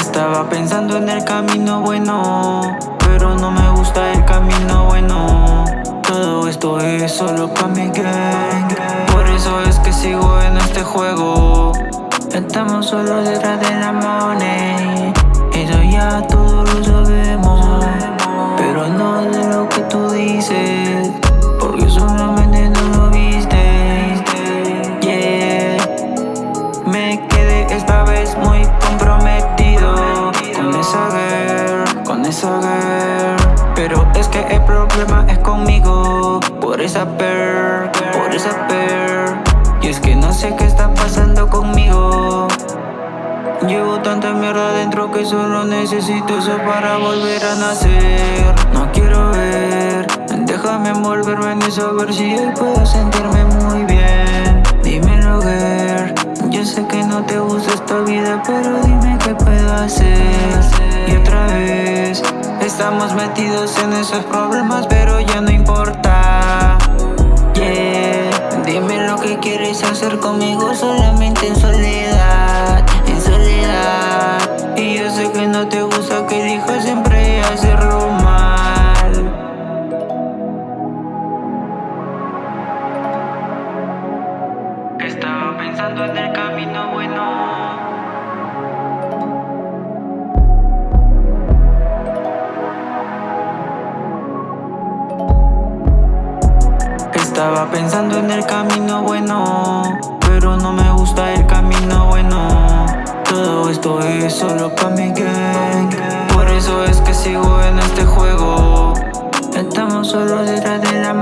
Estaba pensando en el camino bueno Pero no me gusta el camino bueno. Todo esto es solo pa' mi gang. Por eso es que sigo en este juego. Estamos solo detrás de la money. Eso ya todos lo sabemos. Pero no de lo que tú dices Porque solamente no lo viste. Yeah. Me quedé esta vez muy comprometido problema es conmigo. Por esa per, por esa per Y es que no sé qué está pasando conmigo. Llevo tanta mierda dentro que solo necesito eso para volver a nacer. No quiero ver, déjame envolverme en eso a ver si hoy puedo sentirme muy bien. Dímelo girl, yo sé que no te gusta esta vida pero dime qué puedo hacer. Y otra vez, estamos metidos en esos problemas pero ya no importa. Yeah, dime lo que quieres hacer conmigo solamente en soledad y yo sé que no te gusta que elijas siempre hacerlo mal. Estaba pensando en el camino bueno Estaba pensando en el camino bueno Pero no me gusta el camino bueno. Todo esto es solo pa' mi gang Por eso es que sigo en este juego. Estamos solo detrás de la